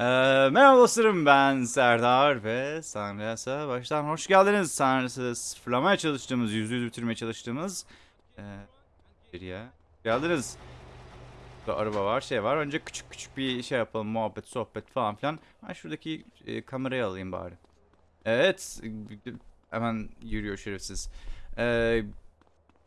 Ee, merhaba dostlarım ben Serdar ve Sanriyas'a baştan hoş geldiniz. Sanriyas'ı sıfırlamaya çalıştığımız, yüzde yüz bitirmeye çalıştığımız ee, seriye geldiniz. Burada araba var, şey var. Önce küçük küçük bir şey yapalım, muhabbet, sohbet falan filan. Ben şuradaki e, kamerayı alayım bari. Evet, hemen yürüyor şerefsiz. Ee,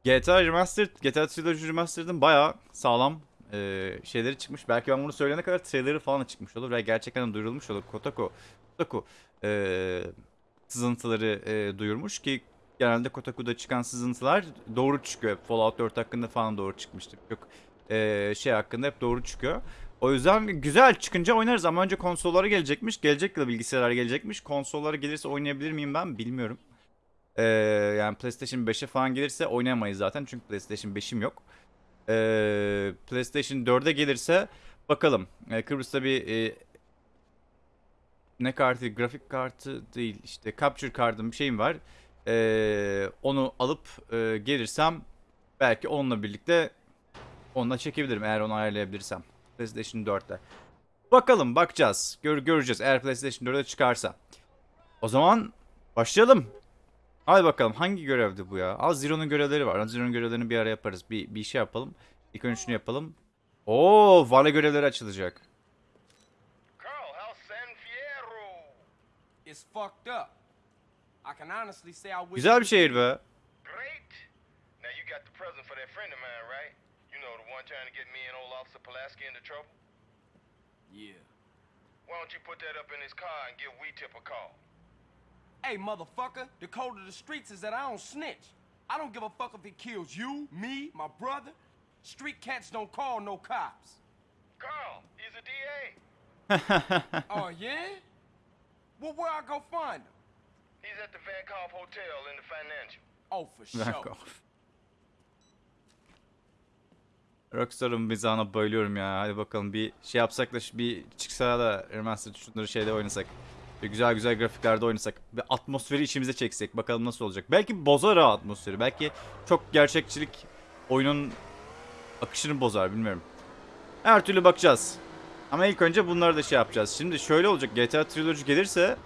GTA Remastered, GTA Trilogy Remastered'ın bayağı sağlam e, şeyleri çıkmış. Belki ben bunu söyleyene kadar trailerı falan çıkmış olur ve gerçekten duyurulmuş olur. Kotaku, Kotaku e, sızıntıları e, duyurmuş ki genelde Kotaku'da çıkan sızıntılar doğru çıkıyor. Fallout 4 hakkında falan doğru çıkmıştı. Çok e, şey hakkında hep doğru çıkıyor. O yüzden güzel çıkınca oynarız ama önce konsollara gelecekmiş. Gelecek yıl bilgisayarlar gelecekmiş. Konsollara gelirse oynayabilir miyim ben bilmiyorum. Ee, yani PlayStation 5'e falan gelirse oynayamayız zaten çünkü PlayStation 5'im yok. Ee, PlayStation 4'e gelirse bakalım. Ee, Kıbrıs'ta bir e, ne kartı, grafik kartı değil işte capture kartım bir şeyim var. Ee, onu alıp e, gelirsem belki onunla birlikte onunla çekebilirim eğer onu ayarlayabilirsem. PlayStation 4'te. Bakalım bakacağız. Gör, göreceğiz eğer PlayStation 4'e çıkarsa. O zaman başlayalım. Hadi bakalım hangi görevdi bu ya? Az Zero'nun görevleri var. Az Zero'nun görevlerini bir ara yaparız. Bir, bir şey yapalım. İlk önce şunu yapalım. Oo, Vale görevleri açılacak. Güzel bir şehir be. Great. Now you got the present for that friend of mine, right? You know the one trying to get me and old Officer Pulaski into trouble? Yeah. Why don't you put that up in his car and give Wee Tip a call? Hey, motherfucker, the code of the streets is that I don't snitch. I don't give a fuck if he kills you, me, my brother. Street cats don't call no cops. Carl, he's a DA. oh, yeah? Well, where I go find him? He's at the Vankoff Hotel in the financial. Oh, for sure. Rockstar'ın mizahına bayılıyorum ya. Hadi bakalım bir şey yapsak da bir çıksa da remastered şunları şeyde oynasak. Güzel güzel grafiklerde oynasak. Bir atmosferi içimize çeksek. Bakalım nasıl olacak. Belki bozar ha atmosferi. Belki çok gerçekçilik oyunun akışını bozar bilmiyorum. Her türlü bakacağız. Ama ilk önce bunları da şey yapacağız. Şimdi şöyle olacak. GTA Trilogy gelirse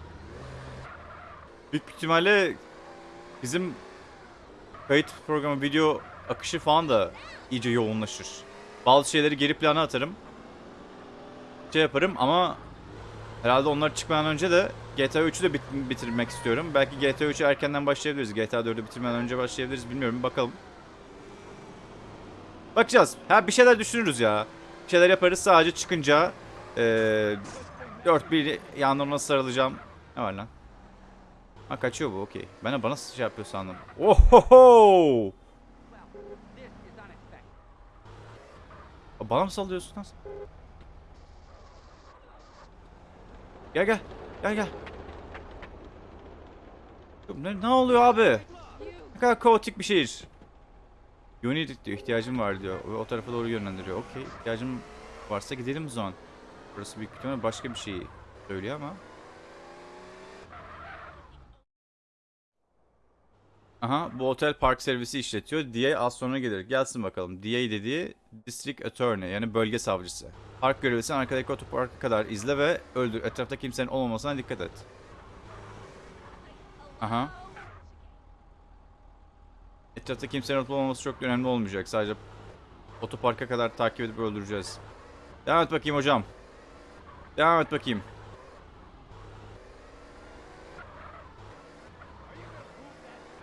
büyük ihtimalle bizim kayıt programı video akışı falan da iyice yoğunlaşır. Bazı şeyleri geri plana atarım. Şey yaparım ama herhalde onlar çıkmadan önce de GTA 3'ü de bit- bitirmek istiyorum. Belki GTA 3'ü erkenden başlayabiliriz. GTA 4'ü bitirmeden önce başlayabiliriz. Bilmiyorum bakalım. Bakacağız. Ha bir şeyler düşünürüz ya. Bir şeyler yaparız sadece çıkınca eee 4 bir yanlarına sarılacağım. Ne var lan? Ha kaçıyor bu okey. Ben de bana şey yapıyor sandım. Ohoho! Bana mı sallıyorsun lan? sen? Gel gel. Gel gel. Ne, ne oluyor abi? Ne kadar kaotik bir şehir. Unit diyor ihtiyacım var diyor. O, o tarafa doğru yönlendiriyor. Okey ihtiyacım varsa gidelim o zaman. Burası büyük ihtimalle başka bir şey söylüyor ama. Aha bu otel park servisi işletiyor. DA az sonra gelir. Gelsin bakalım. DA dediği District Attorney yani bölge savcısı. Park görevlisini arkadaki otoparka kadar izle ve öldür. Etrafta kimsenin olmamasına dikkat et. Aha. Etrafta kimsenin olmaması çok önemli olmayacak. Sadece otoparka kadar takip edip öldüreceğiz. Devam et bakayım hocam. Devam et bakayım.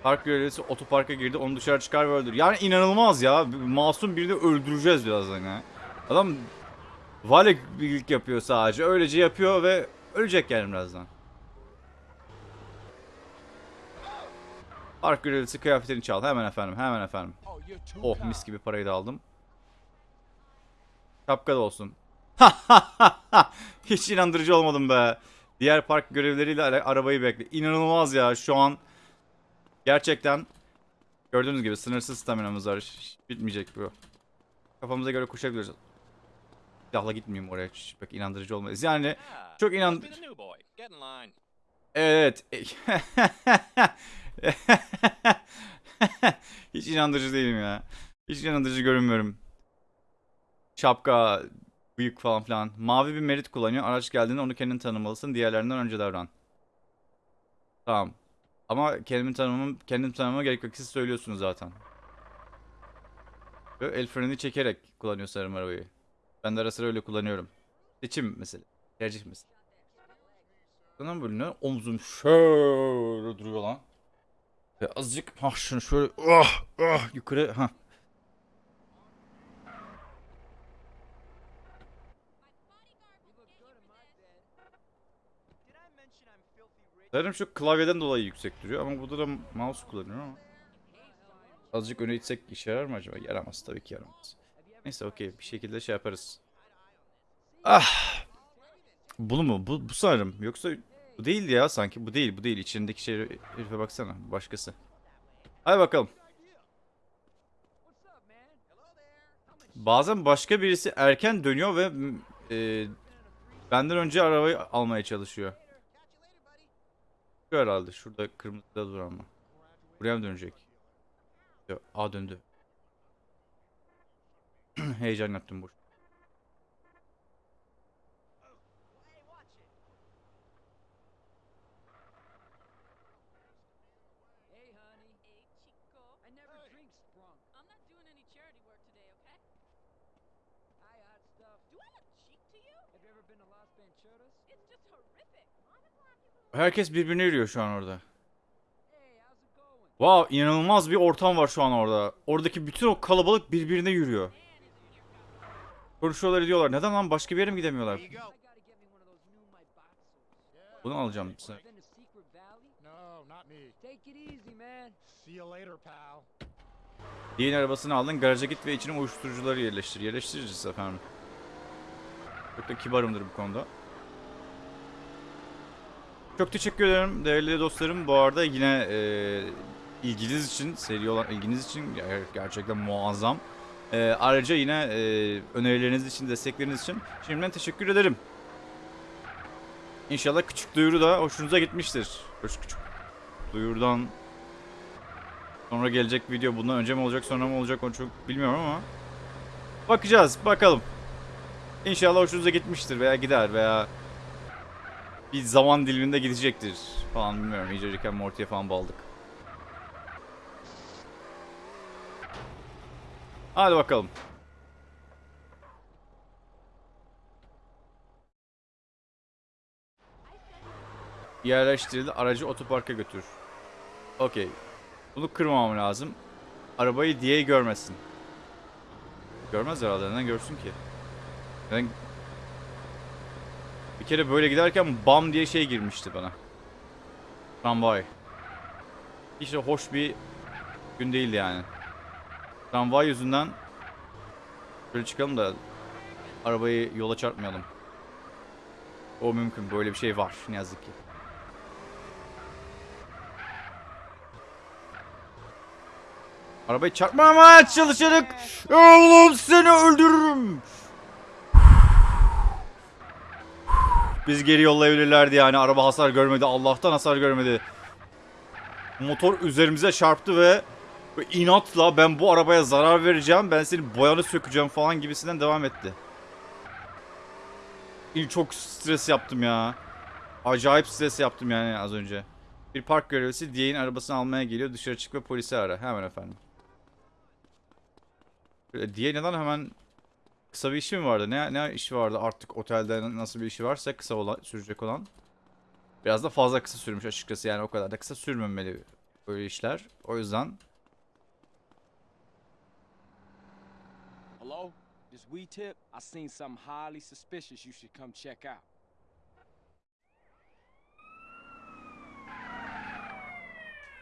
Park görevlisi otoparka girdi onu dışarı çıkar ve öldür. Yani inanılmaz ya. Masum birini öldüreceğiz birazdan ya. Adam vale birlik yapıyor sadece. Öylece yapıyor ve ölecek yani birazdan. Park görevlisi kıyafetini çal. Hemen efendim hemen efendim. Oh, mis gibi parayı da aldım. Şapka da olsun. Hiç inandırıcı olmadım be. Diğer park görevleriyle ara- arabayı bekle. İnanılmaz ya şu an. Gerçekten gördüğünüz gibi sınırsız staminamız var. Hiç bitmeyecek bu. Kafamıza göre koşabiliriz. Silahla gitmeyeyim oraya. Hiç pek inandırıcı olmaz. Yani Ah, çok must inan... be the new boy. Get in line. Evet. Hiç inandırıcı değilim ya. Hiç inandırıcı görünmüyorum. Şapka, Büyük falan filan. Mavi bir merit kullanıyor. Araç geldiğinde onu kendin tanımalısın. Diğerlerinden önce davran. Tamam. Ama kendimi tanımam, kendim tanımama gerek yok. Siz söylüyorsunuz zaten. Ve el freni çekerek kullanıyor sanırım arabayı. Ben de ara sıra öyle kullanıyorum. Seçim mesela. Tercih mesela. Sana bölünüyor. Omzum şöyle duruyor lan. Ve azıcık ha şunu şöyle ah ah yukarı ha. Sanırım şu klavyeden dolayı yüksek duruyor ama burada da mouse kullanıyorum ama. Azıcık öne itsek işe yarar mı acaba? Yaramaz tabii ki yaramaz. Neyse okey bir şekilde şey yaparız. Ah! Bunu mu? Bu, bu sanırım. Yoksa bu değildi ya sanki. Bu değil bu değil. İçindeki şey herife baksana. Başkası. Hadi bakalım. Bazen başka birisi erken dönüyor ve e, benden önce arabayı almaya çalışıyor. Şu herhalde. Şurada kırmızıda duran mı? Buraya mı dönecek? Yok. A döndü. Heyecan yaptım boş. Hey, honey. Hey, Chico. I never drink sprunk. I'm not doing any charity work today, okay? Hi, hot stuff. Do I look cheap to you? Have you ever been to Las Venturas? It's just horrific. Why the black people Herkes birbirine yürüyor şu an orada. Wow inanılmaz bir ortam var şu an orada. Oradaki bütün o kalabalık birbirine yürüyor. Konuşuyorlar ediyorlar. Neden lan başka bir yere mi gidemiyorlar? Bunu alacağım. Sen- Been to Secret Valley? No, not me. Take it easy, man. See you later, pal. Yeni arabasını aldın. Garaja git ve içine uyuşturucuları yerleştir. Yerleştiririz efendim. Çok da kibarımdır bu konuda. Çok teşekkür ederim değerli dostlarım. Bu arada yine e, ilginiz için, seri olan ilginiz için ger- gerçekten muazzam. E, ayrıca yine e, önerileriniz için, destekleriniz için şimdiden teşekkür ederim. İnşallah küçük duyuru da hoşunuza gitmiştir. Küçük küçük duyurudan Sonra gelecek video bundan önce mi olacak sonra mı olacak onu çok bilmiyorum ama bakacağız bakalım. İnşallah hoşunuza gitmiştir veya gider veya bir zaman diliminde gidecektir falan bilmiyorum. İyice Rick and Morty'ye falan baldık. Hadi bakalım. Yerleştirildi. Aracı otoparka götür. Okey. Bunu kırmamam lazım. Arabayı diye görmesin. Görmez herhalde. Neden görsün ki? Ben bir kere böyle giderken bam diye şey girmişti bana. Tramvay. Hiç hoş bir gün değildi yani. Tramvay yüzünden böyle çıkalım da arabayı yola çarpmayalım. O mümkün. Böyle bir şey var ne yazık ki. Arabayı çarpmamaya çalışarak Oğlum seni öldürürüm. Biz geri yollayabilirlerdi yani. Araba hasar görmedi. Allah'tan hasar görmedi. Motor üzerimize çarptı ve inatla ben bu arabaya zarar vereceğim. Ben senin boyanı sökeceğim falan gibisinden devam etti. İyi, Çok stres yaptım ya. Acayip stres yaptım yani az önce. Bir park görevlisi Diye'nin arabasını almaya geliyor. Dışarı çık ve polisi ara. Hemen efendim. Diye neden hemen kısa bir işi mi vardı? Ne ne işi vardı artık otelde nasıl bir işi varsa kısa olan sürecek olan. Biraz da fazla kısa sürmüş açıkçası yani o kadar da kısa sürmemeli böyle işler. O yüzden Hello? This we tip? I seen something highly suspicious you should come check out.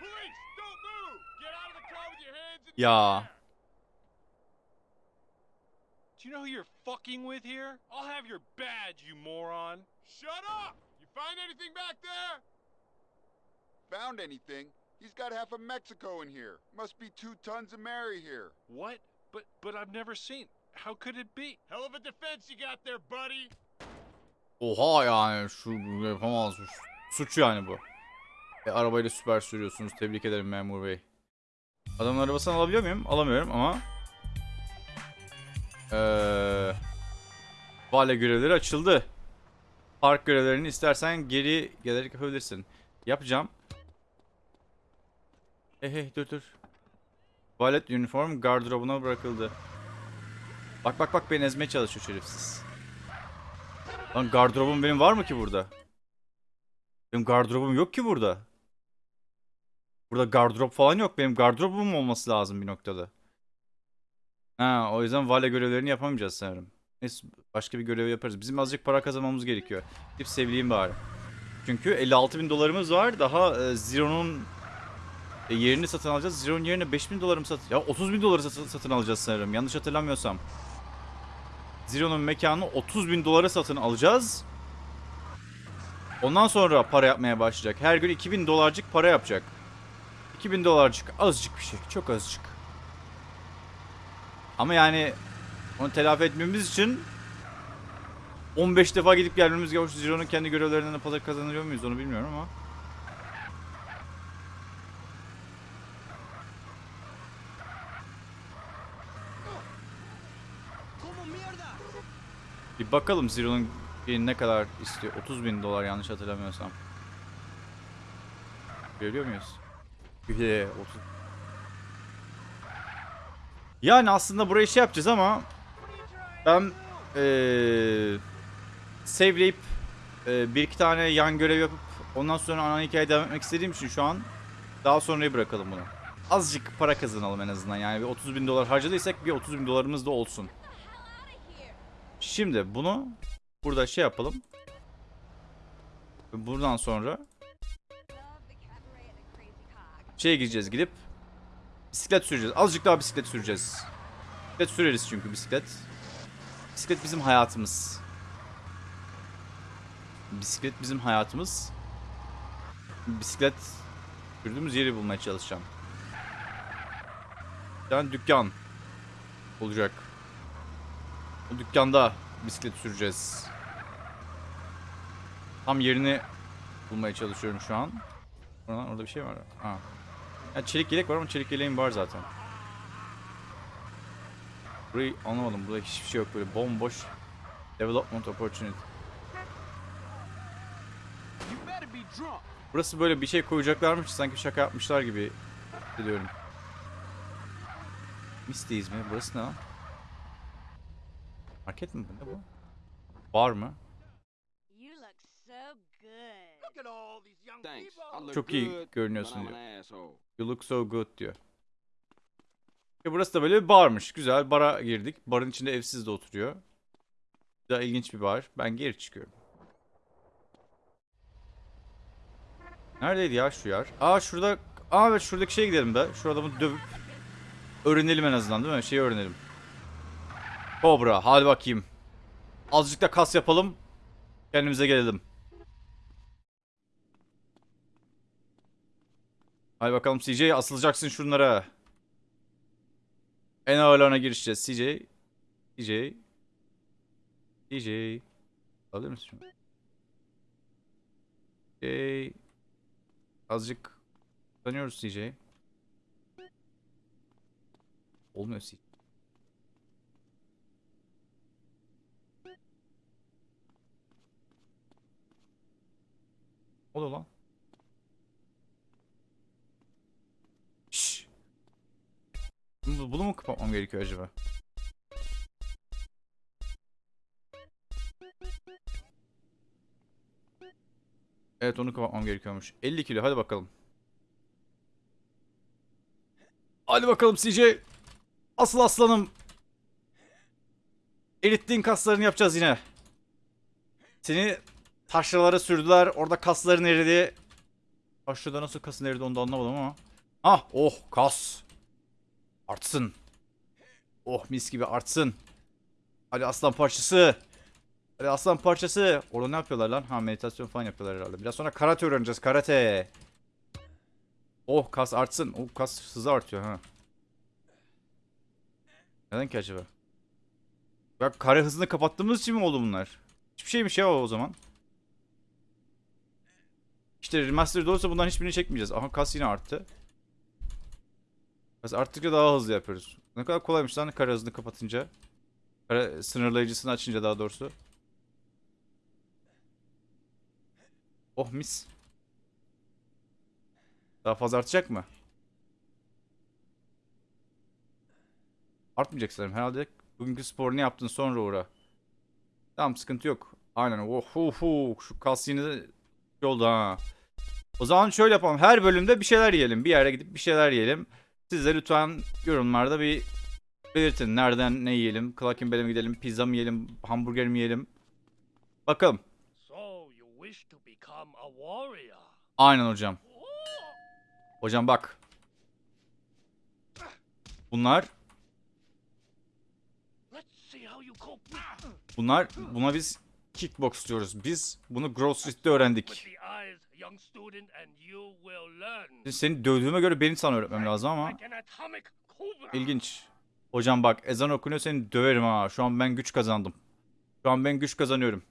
Police, don't move! Get out of the car with your hands in ya Do you know who you're fucking with here? I'll have your badge, you moron. Shut up! You find anything back there? found anything. He's got half of Mexico in here. Must be two tons of Mary here. What? But but I've never seen. How could it be? Hell of a defense you got there, buddy. oha yani şu yapamaz suç, suç yani bu. E, arabayla süper sürüyorsunuz. Tebrik ederim memur bey. Adamın arabasını alabiliyor muyum? Alamıyorum ama Eee Vale görevleri açıldı. Park görevlerini istersen geri gelerek yapabilirsin. Yapacağım. Hey hey dur dur. Valet uniform gardırobuna bırakıldı. Bak bak bak beni ezmeye çalışıyor şerefsiz. Lan gardırobum benim var mı ki burada? Benim gardırobum yok ki burada. Burada gardırop falan yok. Benim gardırobum olması lazım bir noktada. Ha, o yüzden vale görevlerini yapamayacağız sanırım. Neyse başka bir görev yaparız. Bizim azıcık para kazanmamız gerekiyor. Gidip sevleyeyim bari. Çünkü 56 bin dolarımız var. Daha e, Zero'nun e, yerini satın alacağız. Zero'nun yerine 5 bin doları mı satın... Ya 30 bin doları satın, satın alacağız sanırım. Yanlış hatırlamıyorsam. Zero'nun mekanını 30 bin dolara satın alacağız. Ondan sonra para yapmaya başlayacak. Her gün 2000 dolarcık para yapacak. 2000 dolarcık azıcık bir şey. Çok azıcık. Ama yani onu telafi etmemiz için 15 defa gidip gelmemiz gerekiyor. Zero'nun kendi görevlerinden de para kazanıyor muyuz onu bilmiyorum ama. Bir bakalım Zero'nun ne kadar istiyor. 30 bin dolar yanlış hatırlamıyorsam. Görüyor muyuz? Bir de 30. Yani aslında burayı şey yapacağız ama ben eee saveleyip eee, bir iki tane yan görev yapıp ondan sonra ana hikaye devam etmek istediğim için şu an daha sonraya bırakalım bunu. Azıcık para kazanalım en azından yani bir 30 bin dolar harcadıysak bir 30 bin dolarımız da olsun. Şimdi bunu burada şey yapalım. Buradan sonra şeye gideceğiz gidip bisiklet süreceğiz. Azıcık daha bisiklet süreceğiz. Bisiklet süreriz çünkü bisiklet. Bisiklet bizim hayatımız. Bisiklet bizim hayatımız. Bisiklet sürdüğümüz yeri bulmaya çalışacağım. Tane dükkan olacak. O dükkanda bisiklet süreceğiz. Tam yerini bulmaya çalışıyorum şu an. Orada bir şey var. Ha. Ya çelik yelek var ama çelik yeleğim var zaten. Burayı anlamadım. Burada hiçbir şey yok böyle bomboş. Development opportunity. Burası böyle bir şey koyacaklarmış sanki şaka yapmışlar gibi hissediyorum. Misty'yiz mi? Burası ne lan? Market mi? Ne bu? Bar mı? You look so good. Thanks. I look Çok iyi görünüyorsun diyor. You look so good diyor. E burası da böyle bir barmış. Güzel. Bara girdik. Barın içinde evsiz de oturuyor. Daha ilginç bir bar. Ben geri çıkıyorum. Neredeydi ya şu yer? Aa şurada... Aa evet şuradaki şeye gidelim be. Şu adamı dövüp öğrenelim en azından değil mi? Şeyi öğrenelim. Cobra. Hadi bakayım. Azıcık da kas yapalım. Kendimize gelelim. Hadi bakalım CJ asılacaksın şunlara. En ağırlarına girişeceğiz. CJ. CJ. CJ. Alır mısın şunu? CJ. Azıcık tanıyoruz CJ. Olmuyor CJ. O da lan. Bunu, bunu mu kapatmam gerekiyor acaba? Evet onu kapatmam gerekiyormuş. 50 kilo hadi bakalım. Hadi bakalım CJ. Asıl aslanım. Erittiğin kaslarını yapacağız yine. Seni taşralara sürdüler. Orada kasların eridi. Taşrada nasıl kasın eridi onu da anlamadım ama. Ah oh kas. Artsın. Oh mis gibi artsın. Hadi aslan parçası. Hadi aslan parçası. Orada ne yapıyorlar lan? Ha meditasyon falan yapıyorlar herhalde. Biraz sonra karate öğreneceğiz. Karate. Oh kas artsın. Oh kas hızı artıyor ha. Neden ki acaba? Ya kare hızını kapattığımız için mi oldu bunlar? Hiçbir şeymiş ya o zaman. İşte remastered olursa bundan hiçbirini çekmeyeceğiz. Aha kas yine arttı. Kas arttıkça daha hızlı yapıyoruz. Ne kadar kolaymış lan kare hızını kapatınca. Kara- Sınırlayıcısını açınca daha doğrusu. Oh mis. Daha fazla artacak mı? Artmayacak sanırım. Herhalde bugünkü sporunu yaptın sonra uğra. Tamam sıkıntı yok. Aynen. Oh, oh, oh. Şu kas yine oldu ha. O zaman şöyle yapalım. Her bölümde bir şeyler yiyelim. Bir yere gidip bir şeyler yiyelim. Siz de lütfen yorumlarda bir belirtin. Nereden ne yiyelim? Clarkin Bell'e mi gidelim? Pizza mı yiyelim? Hamburger mi yiyelim? Bakalım. Aynen hocam. Hocam bak. Bunlar bunlar buna biz kickbox diyoruz. Biz bunu Grove Street'te öğrendik. The eyes, young student, and you will learn. Şimdi Seni dövdüğüme göre benim sana öğretmem lazım ama ilginç. Hocam bak ezan okunuyor seni döverim ha. Şu an ben güç kazandım. Şu an ben güç kazanıyorum.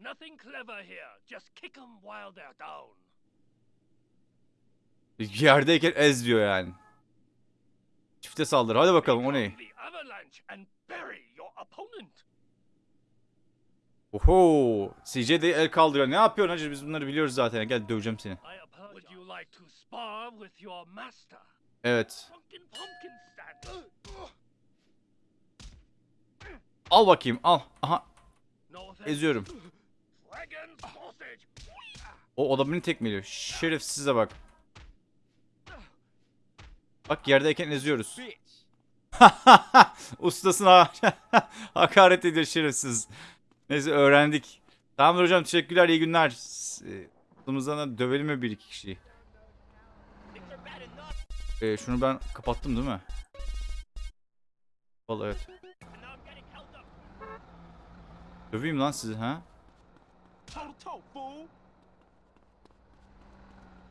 Nothing clever here. Just kick them while they're down. Yerdeyken ez diyor yani. Çifte saldır. Hadi bakalım o ne? Become The avalanche and bury your opponent. Oho. CJ de el kaldırıyor. Ne yapıyorsun hacı? Biz bunları biliyoruz zaten. Gel döveceğim seni. Evet. Al bakayım al. Aha eziyorum. O, da beni tekmeliyor. Şerefsize bak. Bak yerdeyken eziyoruz. Ustasına hakaret ediyor şerefsiz. Neyse öğrendik. Tamamdır hocam teşekkürler iyi günler. Ustamızdan da dövelim mi bir iki kişiyi? Ee, şunu ben kapattım değil mi? Vallahi evet. Döveyim lan sizi ha?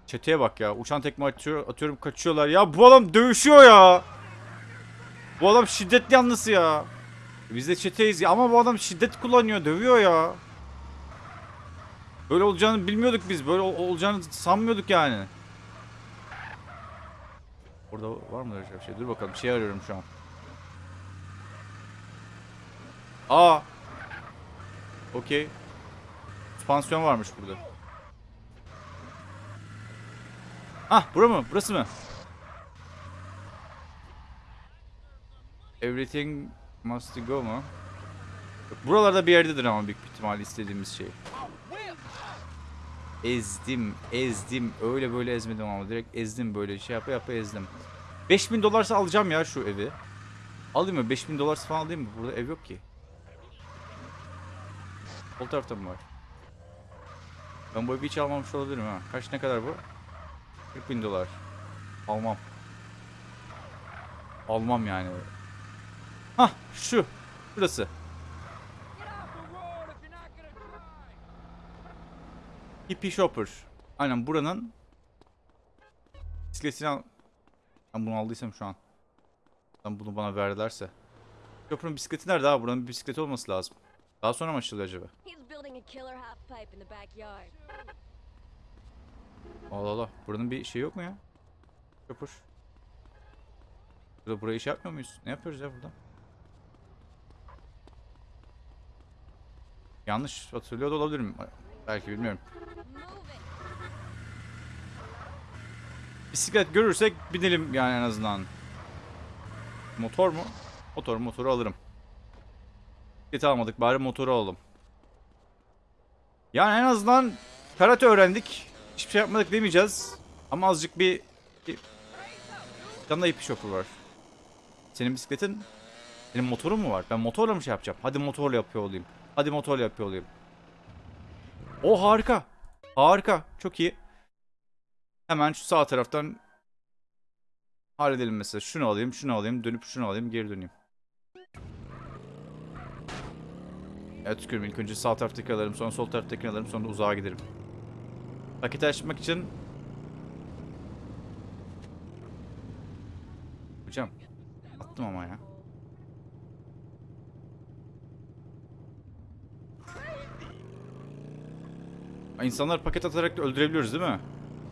Çeteye bak ya. Uçan tekme atıyor, atıyorum kaçıyorlar. Ya bu adam dövüşüyor ya. Bu adam şiddetli yanlısı ya. Biz de çeteyiz ya ama bu adam şiddet kullanıyor, dövüyor ya. Böyle olacağını bilmiyorduk biz. Böyle ol- olacağını sanmıyorduk yani. Orada var mı bir şey? Dur bakalım. Bir şey arıyorum şu an. Aa. Okey. Süspansiyon varmış burada. Ah bura mı? Burası mı? Everything must go mu? Buralarda bir yerdedir ama büyük bir ihtimalle istediğimiz şey. Ezdim, ezdim. Öyle böyle ezmedim ama direkt ezdim böyle şey yapa yapa ezdim. 5000 dolarsa alacağım ya şu evi. Alayım mı? 5000 dolarsa falan alayım mı? Burada ev yok ki. Sol tarafta mı var? Ben bu evi hiç almamış olabilirim ha. Kaç ne kadar bu? 40 bin dolar. Almam. Almam yani. Hah şu. Burası. Hippie Shopper. Aynen buranın bisikletini al... Ben bunu aldıysam şu an. Ben bunu bana verdilerse. Shopper'ın bisikleti nerede abi? Buranın bir bisikleti olması lazım. Daha sonra mı açılıyor acaba? Allah Allah. Buranın bir şey yok mu ya? Shopper. Burada burayı şey yapmıyor muyuz? Ne yapıyoruz ya burada? Yanlış hatırlıyor da olabilirim. Belki bilmiyorum. Bisiklet görürsek binelim yani en azından. Motor mu? Motor motoru alırım. Bisikleti almadık bari motoru alalım. Yani en azından karate öğrendik. Hiçbir şey yapmadık demeyeceğiz. Ama azıcık bir... bir... Yanında ipi şokur var. Senin bisikletin... Senin motorun mu var? Ben motorla mı şey yapacağım? Hadi motorla yapıyor olayım. Hadi motorla yapıyor olayım. O harika. Harika. Çok iyi. Hemen şu sağ taraftan halledelim mesela. Şunu alayım, şunu alayım, dönüp şunu alayım, geri döneyim. Evet tükürüm. İlk önce sağ taraftakini alırım, sonra sol taraftakini alırım, sonra uzağa giderim. Paketi açmak için... Hocam, attım ama ya. İnsanlar paket atarak da öldürebiliyoruz değil mi?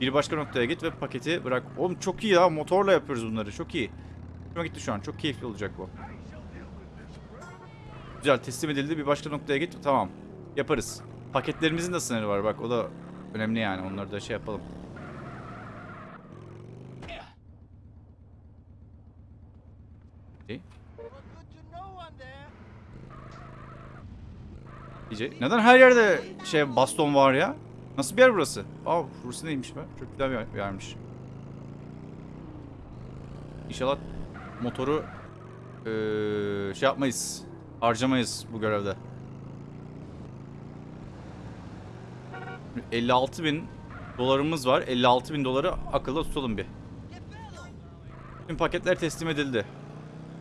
Bir başka noktaya git ve paketi bırak. Oğlum çok iyi ya. Motorla yapıyoruz bunları. Çok iyi. Hoşuma gitti şu an. Çok keyifli olacak bu. Güzel teslim edildi. Bir başka noktaya git. Tamam. Yaparız. Paketlerimizin de sınırı var bak. O da önemli yani. Onları da şey yapalım. İyi. İyice. Neden her yerde şey baston var ya? Nasıl bir yer burası? Aa burası neymiş be? Çok güzel bir yer- bir yermiş. İnşallah motoru eee, şey yapmayız. Harcamayız bu görevde. 56 bin dolarımız var. 56 bin doları akılda tutalım bir. Tüm paketler teslim edildi.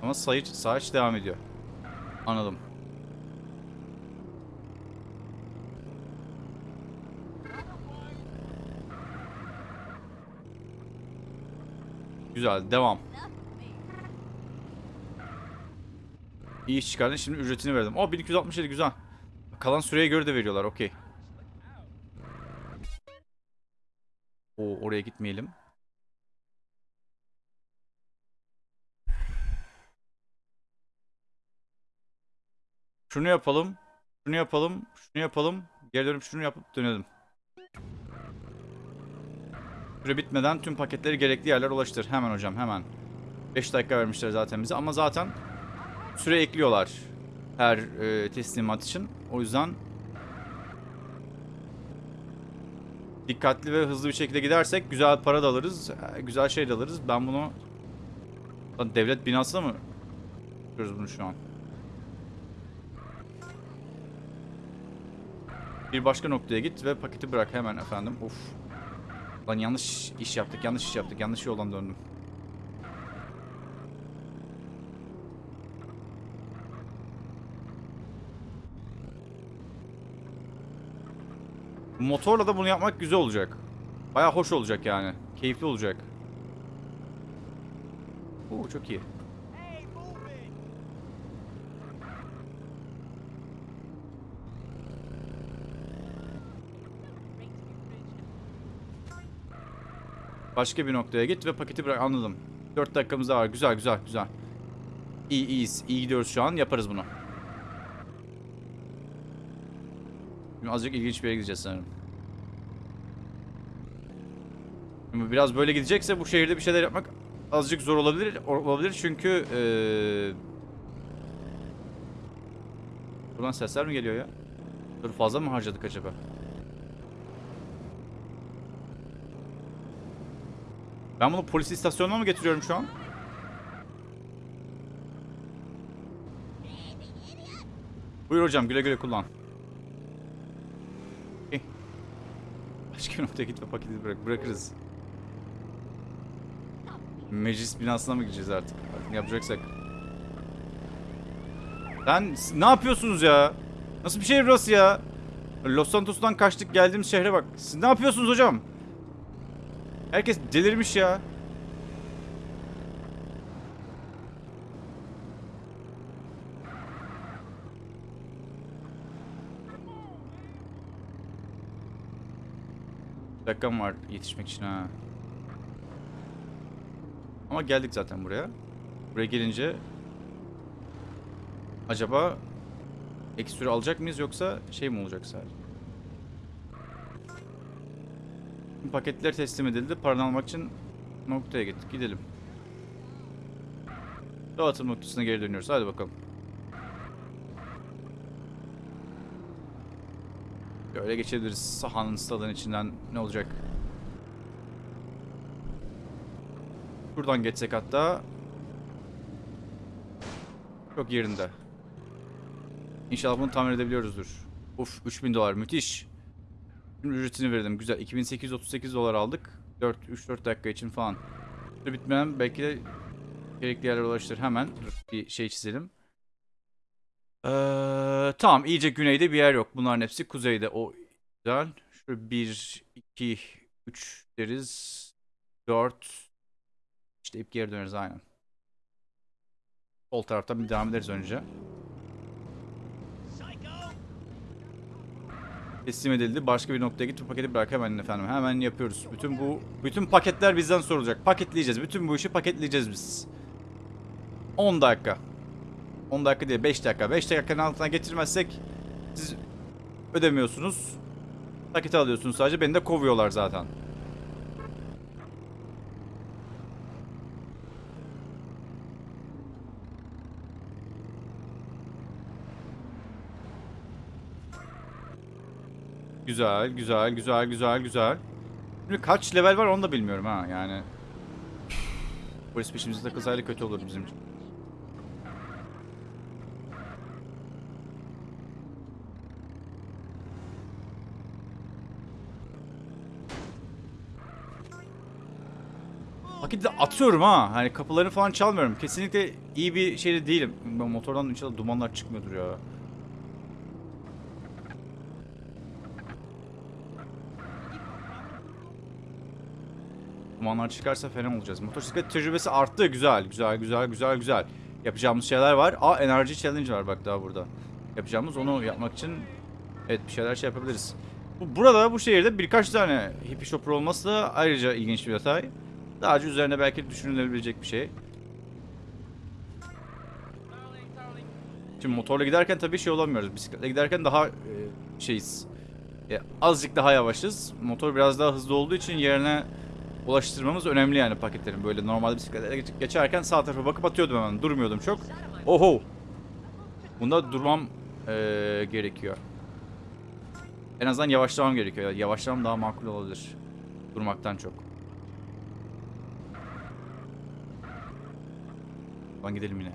Ama sayı saç devam ediyor. Anladım. Güzel devam. İyi iş çıkardın şimdi ücretini verdim. O 1267 güzel. Kalan süreye göre de veriyorlar okey. O oraya gitmeyelim. Şunu yapalım. Şunu yapalım. Şunu yapalım. Geri dönüp şunu yapıp dönelim. Süre bitmeden tüm paketleri gerekli yerlere ulaştır. Hemen hocam hemen. 5 dakika vermişler zaten bize ama zaten süre ekliyorlar her e, teslimat için. O yüzden dikkatli ve hızlı bir şekilde gidersek güzel para da alırız. e, Güzel şey de alırız. Ben bunu devlet binasında mı yapıyoruz bunu şu an? Bir başka noktaya git ve paketi bırak hemen efendim. Of. Lan yanlış iş yaptık, yanlış iş yaptık, yanlış yoldan döndüm. Motorla da bunu yapmak güzel olacak. Baya hoş olacak yani. Keyifli olacak. Oo çok iyi. Başka bir noktaya git ve paketi bırak. Anladım. 4 dakikamız daha var. Güzel güzel güzel. İyi iyiyiz. İyi gidiyoruz şu an. Yaparız bunu. Şimdi azıcık ilginç bir yere gideceğiz sanırım. Şimdi biraz böyle gidecekse bu şehirde bir şeyler yapmak azıcık zor olabilir. Olabilir çünkü eee Buradan sesler mi geliyor ya? Dur fazla mı harcadık acaba? Ben bunu polis istasyonuna mı getiriyorum şu an? Buyur hocam güle güle kullan. Başka bir noktaya git ve paketi bırak. Bırakırız. Meclis binasına mı gideceğiz artık? Artık yapacaksak. S- ne yapıyorsunuz ya? Nasıl bir şehir burası ya? Los Santos'tan kaçtık geldiğimiz şehre bak. Siz ne yapıyorsunuz hocam? Herkes delirmiş ya. Bir dakikam var yetişmek için ha. Ama geldik zaten buraya. Buraya gelince acaba ek alacak mıyız yoksa şey mi olacak sadece? Paketler teslim edildi. Paranı almak için noktaya gittik. Gidelim. Dağıtım noktasına geri dönüyoruz. Hadi bakalım. Böyle geçebiliriz. Sahanın stadın içinden ne olacak? Buradan geçsek hatta. Çok yerinde. İnşallah bunu tamir edebiliyoruzdur. Uf 3000 dolar müthiş. Ücretini verdim. Güzel. 2838 dolar aldık. 4 3-4 dakika için falan. Süre bitmeden belki de gerekli yerlere ulaştır. Hemen bir şey çizelim. Ee, tamam iyice güneyde bir yer yok. Bunların hepsi kuzeyde. O güzel. Şöyle 1, 2, 3 deriz. 4. İşte ip geri döneriz aynen. Sol taraftan bir devam ederiz önce. Teslim edildi. Başka bir noktaya git. Bu paketi bırak hemen efendim. Hemen yapıyoruz. Bütün bu bütün paketler bizden sorulacak. Paketleyeceğiz. Bütün bu işi paketleyeceğiz biz. 10 dakika. 10 dakika değil 5 dakika. 5 dakikanın altına getirmezsek siz ödemiyorsunuz. Nakit alıyorsunuz sadece. Beni de kovuyorlar zaten. Güzel, güzel, güzel, güzel, güzel. Şimdi kaç level var onu da bilmiyorum ha yani. Polis peşimizde takılsaydı kötü olur bizim için. De atıyorum ha. Hani kapılarını falan çalmıyorum. Kesinlikle iyi bir şeyde değilim. Ben motordan inşallah dumanlar çıkmıyordur ya. Dumanlar çıkarsa fena olacağız. Motosiklet tecrübesi arttı. Güzel, güzel, güzel, güzel, güzel. Yapacağımız şeyler var. Aa enerji challenge var bak daha burada. Yapacağımız onu yapmak için evet bir şeyler şey yapabiliriz. Bu, burada bu şehirde birkaç tane hippie shopper olması da ayrıca ilginç bir detay. Daha önce üzerine belki düşünülebilecek bir şey. Şimdi motorla giderken tabii şey olamıyoruz. Bisikletle giderken daha e, şeyiz. E, azıcık daha yavaşız. Motor biraz daha hızlı olduğu için yerine ulaştırmamız önemli yani paketlerin. Böyle normal bisikletle geç- geçerken sağ tarafa bakıp atıyordum hemen. Durmuyordum çok. Oho. Bunda durmam e, gerekiyor. En azından yavaşlamam gerekiyor. Yavaşlamam daha makul olabilir. Durmaktan çok. Lan gidelim yine.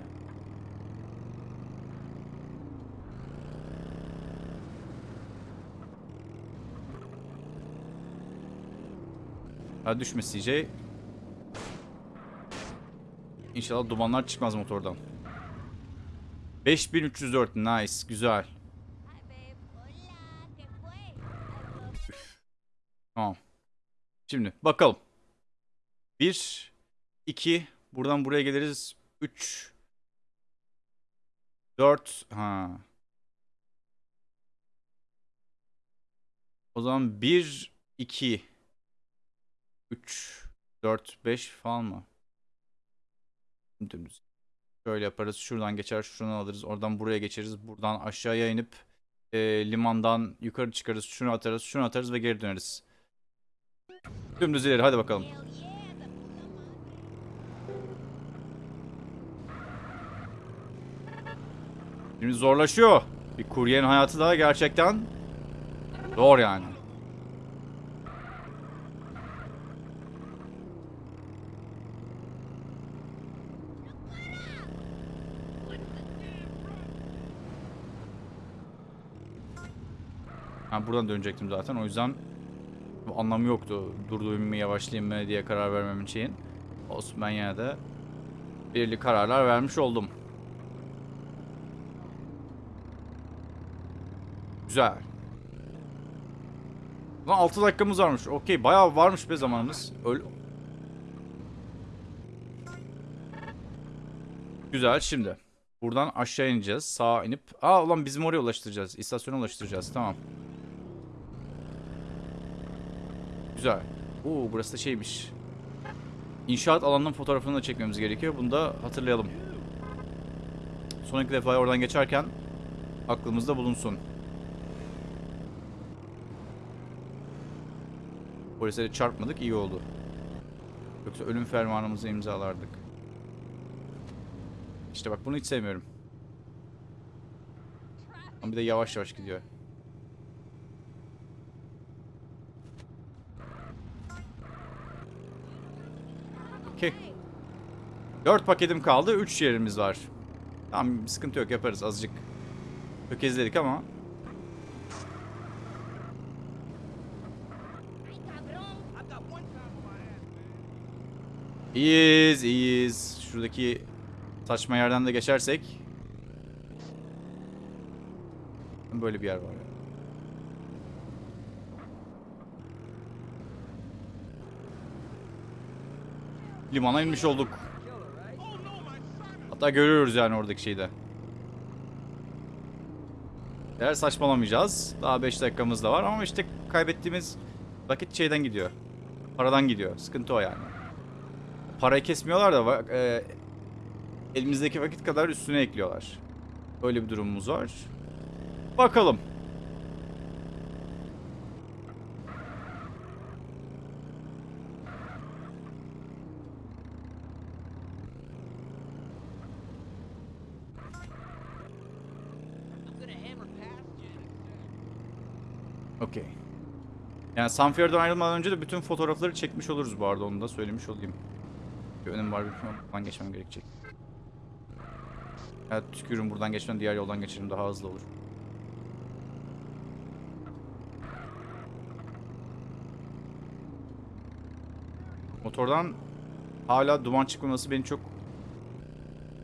Ha düşme CJ. İnşallah dumanlar çıkmaz motordan. 5304 nice güzel. Tamam. Şimdi bakalım. 1 2 buradan buraya geliriz. 3 4 ha. O zaman 1 2 3 4 5 falan mı? Dümdüz. Şöyle yaparız. Şuradan geçer, şuradan alırız. Oradan buraya geçeriz. Buradan aşağıya inip e, limandan yukarı çıkarız. Şunu atarız, şunu atarız ve geri döneriz. Dümdüz ileri hadi bakalım. Şimdi zorlaşıyor. Bir kuryenin hayatı da gerçekten zor yani. Ha buradan dönecektim zaten o yüzden anlamı yoktu. Durdurayım mı yavaşlayayım mı diye karar vermem için. Olsun ben yine de belirli kararlar vermiş oldum. Güzel. Lan 6 dakikamız varmış. Okey bayağı varmış be zamanımız. Öl Güzel şimdi. Buradan aşağı ineceğiz. Sağa inip. Aa ulan bizim oraya ulaştıracağız. İstasyona ulaştıracağız. Tamam. Güzel. Oo burası da şeymiş. İnşaat alanının fotoğrafını da çekmemiz gerekiyor. Bunu da hatırlayalım. Sonraki defa oradan geçerken aklımızda bulunsun. Polislere çarpmadık iyi oldu. Yoksa ölüm fermanımızı imzalardık. İşte bak bunu hiç sevmiyorum. Ama bir de yavaş yavaş gidiyor. Okey. 4 paketim kaldı. 3 yerimiz var. Tamam sıkıntı yok yaparız azıcık. Tökezledik ama. İyiyiz, iyiyiz. Şuradaki saçma yerden de geçersek. Böyle bir yer var. Limana inmiş olduk. Hatta görüyoruz yani oradaki şeyi de. Eğer saçmalamayacağız. Daha 5 dakikamız da var ama işte kaybettiğimiz vakit şeyden gidiyor. Paradan gidiyor. Sıkıntı o yani. Parayı kesmiyorlar da e, elimizdeki vakit kadar üstüne ekliyorlar. Öyle bir durumumuz var. Bakalım. Okey. Yani Sanfier'den ayrılmadan önce de bütün fotoğrafları çekmiş oluruz bu arada onu da söylemiş olayım. Bir önüm var bir buradan geçmem gerekecek. Evet tükürüm buradan geçmem diğer yoldan geçerim daha hızlı olur. Motordan hala duman çıkmaması beni çok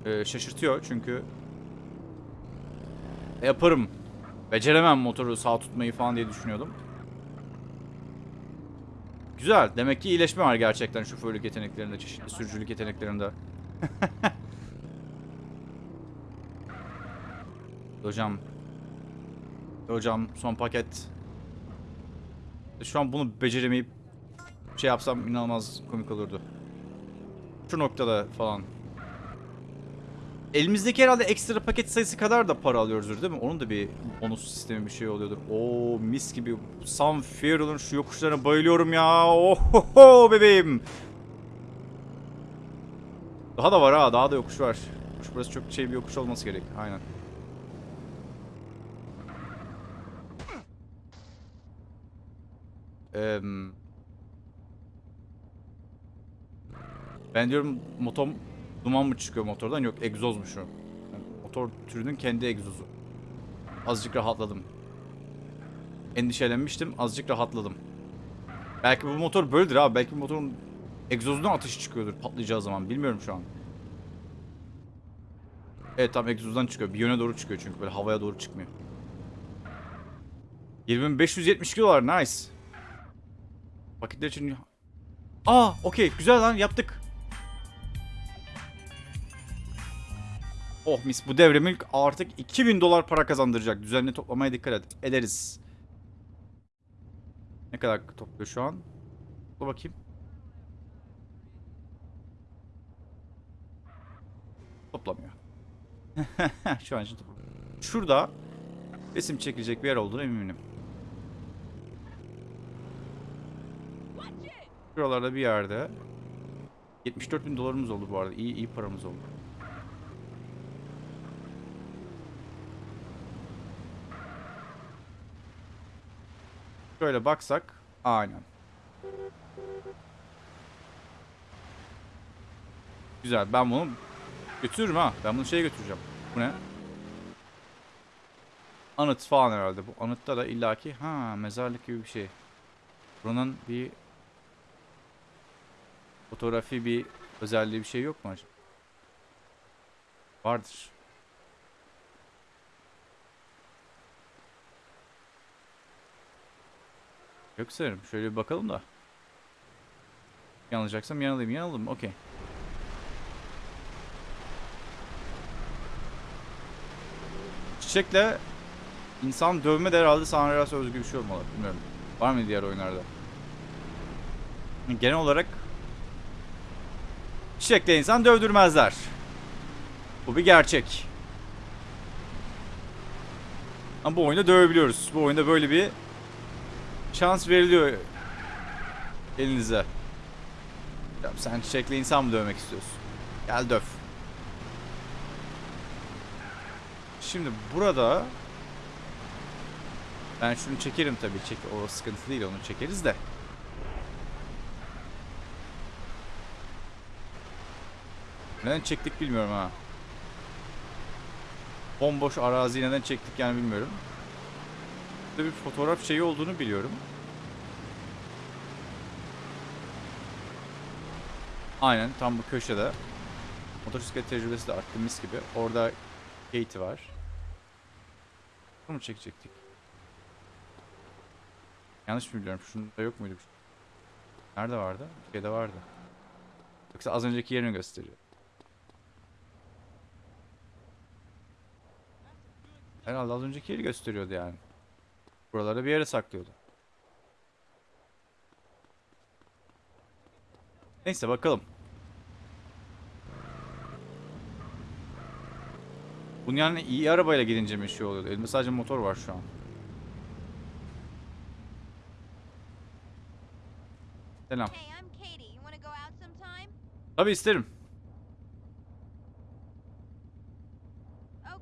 e, şaşırtıyor çünkü yaparım. Beceremem motoru sağ tutmayı falan diye düşünüyordum. Güzel. Demek ki iyileşme var gerçekten şoförlük yeteneklerinde, çeşitli sürücülük yeteneklerinde. Hocam. Hocam son paket. Şu an bunu beceremeyip şey yapsam inanılmaz komik olurdu. Şu noktada falan. Elimizdeki herhalde ekstra paket sayısı kadar da para alıyoruzdur değil mi? Onun da bir bonus sistemi bir şey oluyordur. Oo mis gibi. Sam Fearl'ın şu yokuşlarına bayılıyorum ya. Ohoho bebeğim. Daha da var ha. Daha da yokuş var. Yokuş burası çok şey bir yokuş olması gerek. Aynen. Ben diyorum motom duman mı çıkıyor motordan? Yok egzozmuş o. Yani motor türünün kendi egzozu. Azıcık rahatladım. Endişelenmiştim. Azıcık rahatladım. Belki bu motor böyledir abi. Belki bu motorun egzozundan ateş çıkıyordur patlayacağı zaman. Bilmiyorum şu an. Evet tam egzozdan çıkıyor. Bir yöne doğru çıkıyor çünkü böyle havaya doğru çıkmıyor. 2570 kilolar nice. Paketler için... Aa okey güzel lan yaptık. Oh mis bu devre artık 2000 dolar para kazandıracak. Düzenli toplamaya dikkat et. Ederiz. Ne kadar topluyor şu an? Dur bakayım. Toplamıyor. şu an için toplamıyor. Şurada resim çekilecek bir yer olduğunu eminim. Şuralarda bir yerde 74 bin dolarımız oldu bu arada. İyi iyi paramız oldu. Şöyle baksak. Aynen. Güzel. Ben bunu götürürüm ha. Ben bunu şeye götüreceğim. Bu ne? Anıt falan herhalde. Bu anıtta da illaki ha mezarlık gibi bir şey. Buranın bir fotoğrafi bir özelliği bir şey yok mu acaba? Vardır. Yok sanırım. Şöyle bir bakalım da. Yanılacaksam yanılayım. Yanıldım. Okey. Çiçekle insan dövme de herhalde San Andreas'a özgü bir şey olmalı. Bilmiyorum. Var mı diğer oyunlarda? Genel olarak çiçekle insan dövdürmezler. Bu bir gerçek. Ama bu oyunda dövebiliyoruz. Bu oyunda böyle bir şans veriliyor elinize. Ya sen çiçekle insan mı dövmek istiyorsun? Gel döv. Şimdi burada ben şunu çekerim tabii. Çek o sıkıntı değil onu çekeriz de. Neden çektik bilmiyorum ha. Bomboş arazi neden çektik yani bilmiyorum. Burada bir fotoğraf şeyi olduğunu biliyorum. Aynen tam bu köşede. Motosiklet tecrübesi de arttı mis gibi. Orada Katie var. Bunu çekecektik? Yanlış mı biliyorum? Şunda yok muydu? Nerede vardı? Şeyde vardı. Yoksa az önceki yerini gösteriyor. Herhalde az önceki yeri gösteriyordu yani. Buralarda bir yere saklıyordu. Neyse bakalım. Bunun yani iyi arabayla gidince mi şey oluyor? Elimde sadece motor var şu an. Selam. Tabii isterim. Oh.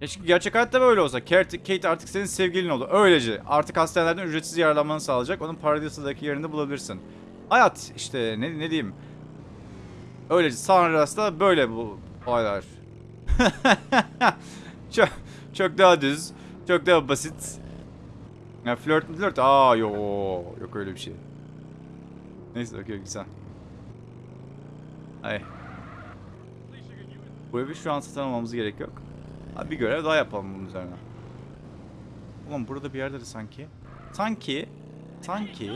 Keşke gerçek hayatta böyle olsa. Kate, artık senin sevgilin oldu. Öylece. Artık hastanelerden ücretsiz yararlanmanı sağlayacak. Onun Paradisa'daki yerini bulabilirsin. Hayat işte ne, ne diyeyim. Öylece. San Andreas'ta böyle bu olaylar. çok, çok daha düz. Çok daha basit. Ya flört mü flört? Aa yo yok öyle bir şey. Neyse okey güzel. Ay. Bu evi şu an satın almamız gerek yok. Abi bir görev daha yapalım bunun üzerine. Ulan burada bir yerde de sanki. Sanki. Sanki.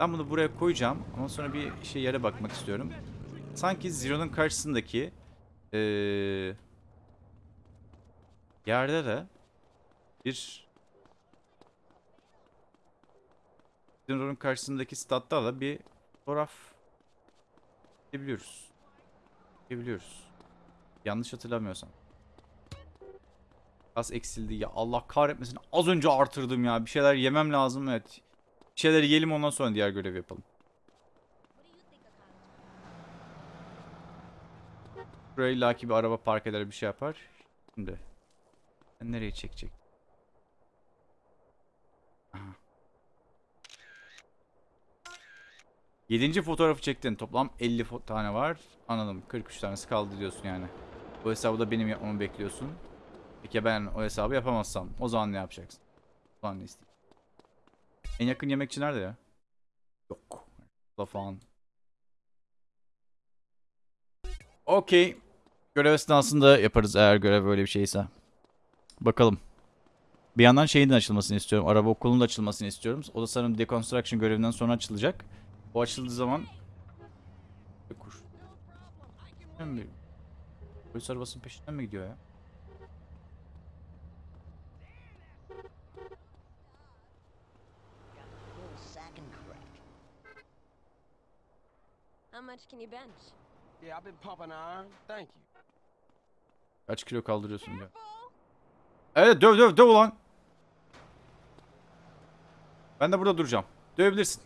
Ben bunu buraya koyacağım. Ama sonra bir şey yere bakmak istiyorum. Sanki Zero'nun karşısındaki. Ee, yerde de bir Zero'nun karşısındaki statta da bir fotoğraf çekebiliyoruz. Çekebiliyoruz. Yanlış hatırlamıyorsam. Az eksildi ya Allah kahretmesin. Az önce artırdım ya. Bir şeyler yemem lazım evet. Bir şeyler yiyelim ondan sonra diğer görevi yapalım. Buraya illaki bir araba park eder bir şey yapar. Şimdi. Ben nereye çekecek? Aha. Yedinci fotoğrafı çektin. Toplam 50 fo- tane var. Anladım. 43 tanesi kaldı diyorsun yani. Bu hesabı da benim yapmamı bekliyorsun. Peki ben o hesabı yapamazsam o zaman ne yapacaksın? O zaman ne isteyeyim? En yakın yemekçi nerede ya? Yok. Da falan. Okey. Görev esnasında yaparız eğer görev böyle bir şeyse. Bakalım. Bir yandan şeyin de açılmasını istiyorum. Araba okulunun da açılmasını istiyorum. O da sanırım deconstruction görevinden sonra açılacak. O açıldığı zaman... Kuş. Polis arabasının peşinden mi gidiyor ya? How much can you bench? Yeah, I've been pumping iron. Thank you. Kaç kilo kaldırıyorsun diyor. Evet döv döv döv ulan. Ben de burada duracağım. Dövebilirsin.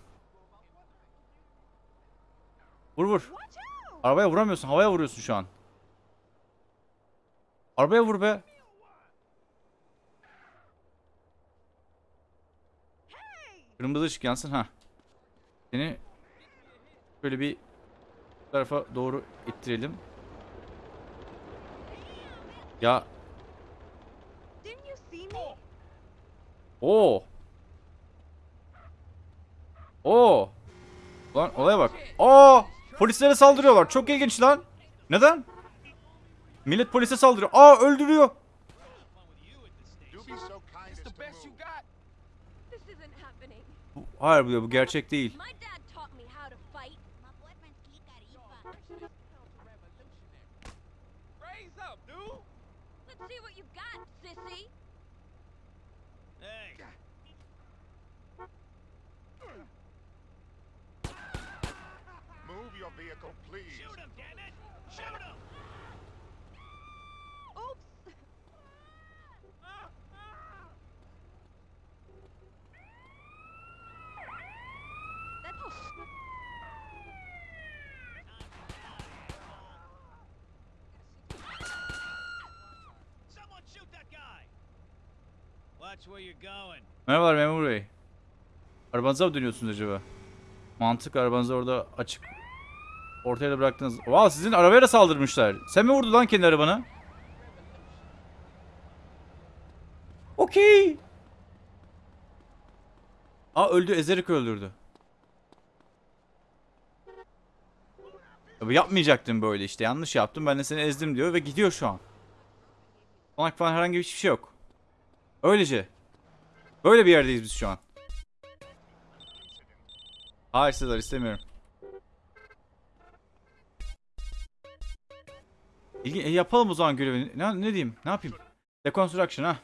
Vur vur. Arabaya vuramıyorsun. Havaya vuruyorsun şu an. Arabaya vur be. Kırmızı ışık yansın ha. Seni şöyle bir tarafa doğru ittirelim. Ya? Oo. Oo. Lan olaya bak. Aa! Polislere saldırıyorlar. Çok ilginç lan. Neden? Millet polise saldırıyor. Aa öldürüyor. Hayır bu, bu gerçek değil. See what you've got, sissy. Hey, Move your vehicle, please. shoot him, damn it! Shoot him! Oops. That's Merhabalar memur bey. Arabanıza mı dönüyorsunuz acaba? Mantık arabanızı orada açık. Ortaya da bıraktınız. Vay sizin arabaya da saldırmışlar. Sen mi vurdun lan kendi arabana? Okey. Aa öldü. Ezerek öldürdü. Ya yapmayacaktım böyle işte. Yanlış yaptım. Ben de seni ezdim diyor ve gidiyor şu an. Konak falan herhangi bir şey yok. Öylece. Böyle bir yerdeyiz biz şu an. Hayır Sezar istemiyorum. İlgi, e, yapalım o zaman görevini. Ne, ne diyeyim? Ne yapayım? Deconstruction ha.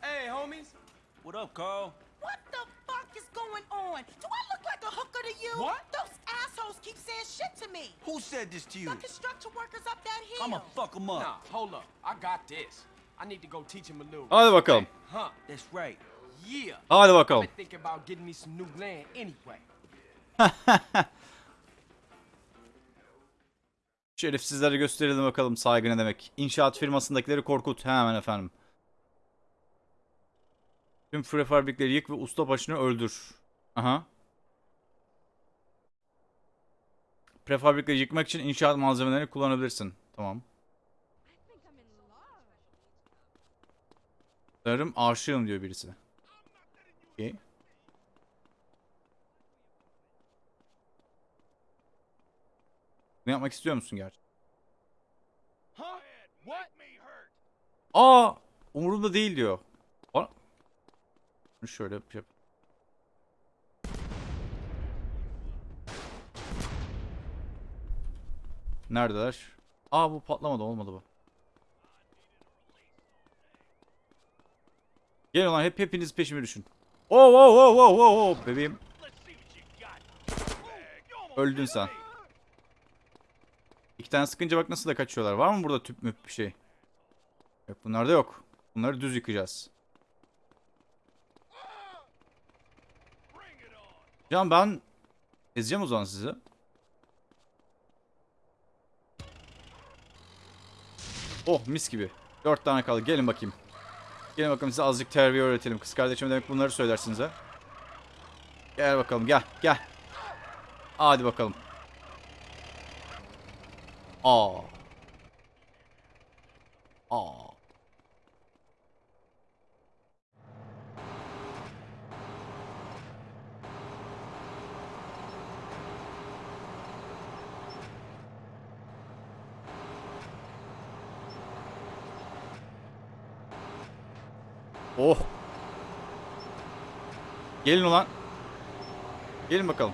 Hey, homies. What up, Carl? What the fuck is going going on? Do I look like a hooker to you? What? Those assholes keep saying shit to me. Who said this to you? The construction hill. I'ma fuck him up. Nah, hold up. I got this. I need to go teach him a little. Hadi bakalım. Huh? That's right. Yeah. Hadi I've bakalım. been thinking about getting me some new land anyway. Şerefsizlere gösterelim bakalım saygı ne demek. İnşaat firmasındakileri korkut. Hemen efendim. Tüm prefabrikleri yık ve usta başını öldür. Aha. Prefabrikleri yıkmak için inşaat malzemelerini kullanabilirsin. Tamam. Sanırım aşığım diyor birisi. Okey. Ne yapmak istiyor musun gerçi? Aa, umurumda değil diyor. Aa. Şöyle yap. Neredeler? Aa bu patlamadı olmadı bu. Gelin lan hep hepiniz peşime düşün. Oh oh oh oh oh oh bebeğim. Öldün sen. İki tane sıkınca bak nasıl da kaçıyorlar. Var mı burada tüp müp bir şey? Yok bunlarda yok. Bunları düz yıkacağız. Can ben ezeceğim o zaman sizi. Oh mis gibi. Dört tane kaldı. Gelin bakayım. Gelin bakalım size azıcık terbiye öğretelim. Kız kardeşim demek bunları söylersiniz ha. Gel bakalım gel gel. Hadi bakalım. Aa. Aa. Oh. Gelin ulan. Gelin bakalım.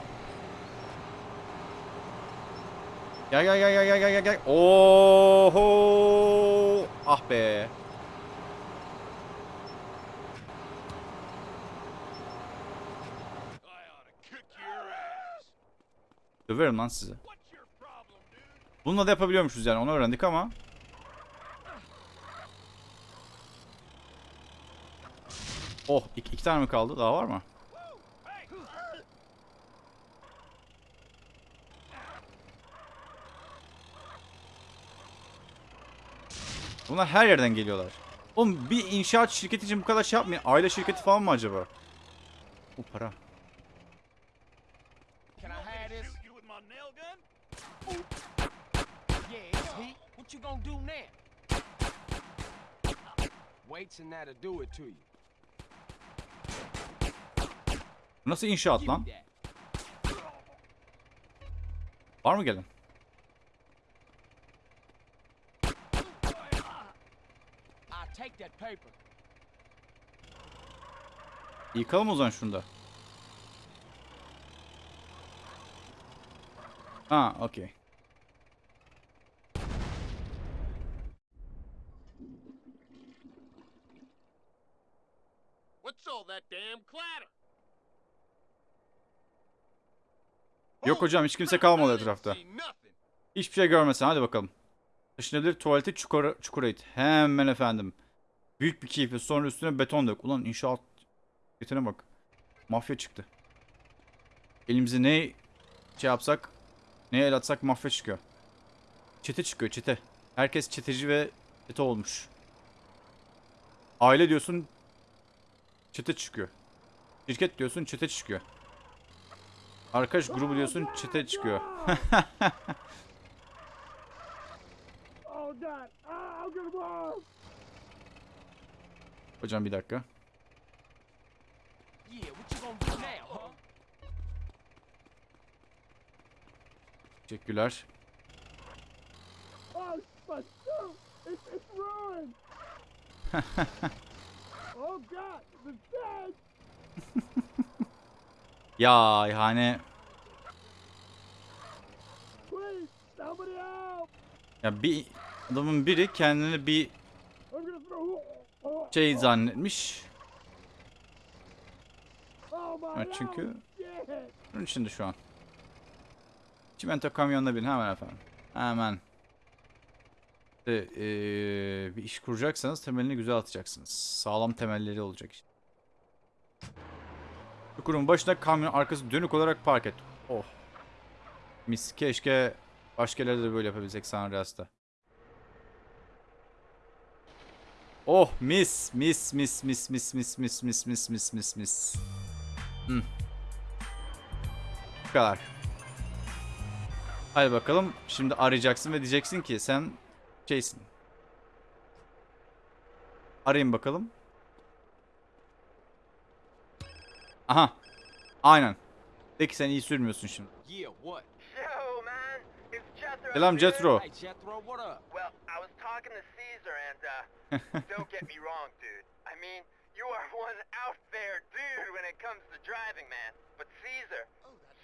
Gel gel gel gel gel gel gel. Oho! Ah be. Döverim lan sizi. Bununla da yapabiliyormuşuz yani onu öğrendik ama. Oh iki, iki tane mi kaldı? Daha var mı? Bunlar her yerden geliyorlar. Oğlum bir inşaat şirketi için bu kadar şey yapmayın. Aile şirketi falan mı acaba? Bu para. Can I have this? You with my nail gun? Yeah, it's heat. What you gonna do now? That'll do it to you. Bu nasıl inşaat lan? Var mı gelen? Yıkalım o zaman şunu da. Ha, okey. What's all that damn clatter? Yok hocam hiç kimse kalmadı etrafta. Hiçbir şey görmesin hadi bakalım. Taşınabilir tuvaleti çukura, çukura it. Hemen efendim. Büyük bir keyifle sonra üstüne beton dök. Ulan inşaat getine bak. Mafya çıktı. Elimizi ne şey yapsak ne el atsak mafya çıkıyor. Çete çıkıyor çete. Herkes çeteci ve çete olmuş. Aile diyorsun çete çıkıyor. Şirket diyorsun çete çıkıyor. Arkadaş grubu diyorsun çete çıkıyor. Hocam bir dakika. Teşekkürler. Oh, God! The dead! Ya yani ya bir adamın biri kendini bir şey zannetmiş. Evet çünkü bunun içinde şu an. Çimento kamyonuna bin hemen efendim. Hemen. İşte, eee, bir iş kuracaksanız temelini güzel atacaksınız. Sağlam temelleri olacak işte. Çukurun başına kamyon arkası dönük olarak park et. Oh. Mis keşke başka yerlerde de böyle yapabilsek San Andreas'ta. Oh mis mis mis mis mis mis mis mis mis mis mis mis. Hmm. Bu kadar. Hadi bakalım. Şimdi arayacaksın ve diyeceksin ki sen şeysin. Arayın bakalım. Aha. Aynen. Peki sen iyi sürmüyorsun şimdi. Selam and uh, don't get me wrong, dude. I mean, you are one out there dude when it comes to driving, man. But Caesar,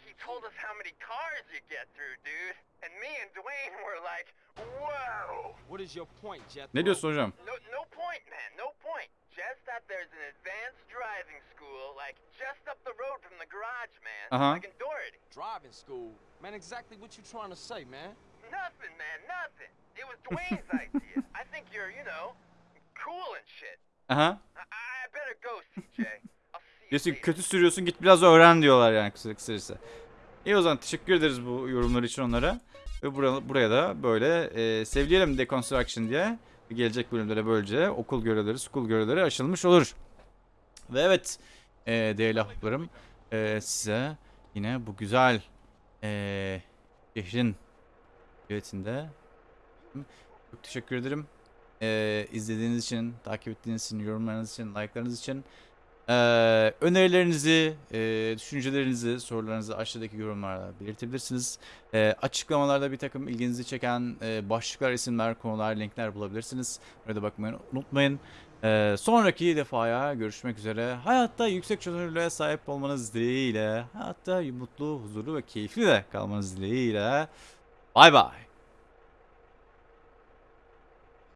he told us how many cars you get through, dude. And me and Dwayne were like, whoa. What is your point, Jethro? Ne diyorsun hocam? No, no point, man, no Just that there's an advanced driving school, like just up the road from the garage, man. Uh-huh. Like in Doherty. Driving school? Man, exactly what you trying to say, man? Nothing, man, nothing. It was Dwayne's idea. I think you're, you know, cool and shit. Aha. I, I better go, CJ. I'll see you Diyorsun kötü sürüyorsun git biraz öğren diyorlar yani kısa kısacası. İyi o zaman teşekkür ederiz bu yorumlar için onlara. Ve buraya, buraya da böyle e, sevleyelim Deconstruction diye. Gelecek bölümlere böylece okul görevleri, school görevleri aşılmış olur. Ve evet e, değerli ahbaplarım e, size yine bu güzel e, şehrin yönetiminde çok teşekkür ederim. E, izlediğiniz için, takip ettiğiniz için, yorumlarınız için, like'larınız için. Ee, önerilerinizi, e, düşüncelerinizi, sorularınızı aşağıdaki yorumlarda belirtebilirsiniz. Ee, açıklamalarda bir takım ilginizi çeken e, başlıklar, isimler, konular, linkler bulabilirsiniz. Orada bakmayı unutmayın. Ee, sonraki defaya görüşmek üzere. Hayatta yüksek çözünürlüğe sahip olmanız dileğiyle, hayatta mutlu, huzurlu ve keyifli de kalmanız dileğiyle. Bay bay.